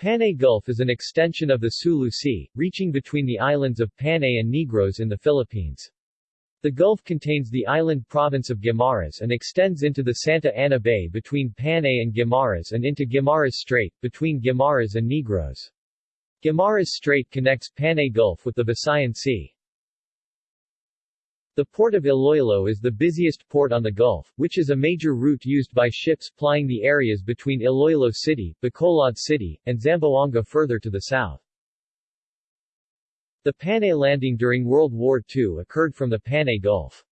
Panay Gulf is an extension of the Sulu Sea, reaching between the islands of Panay and Negros in the Philippines. The Gulf contains the island province of Guimaras and extends into the Santa Ana Bay between Panay and Guimaras and into Guimaras Strait, between Guimaras and Negros. Guimaras Strait connects Panay Gulf with the Visayan Sea. The port of Iloilo is the busiest port on the Gulf, which is a major route used by ships plying the areas between Iloilo City, Bacolod City, and Zamboanga further to the south. The Panay landing during World War II occurred from the Panay Gulf.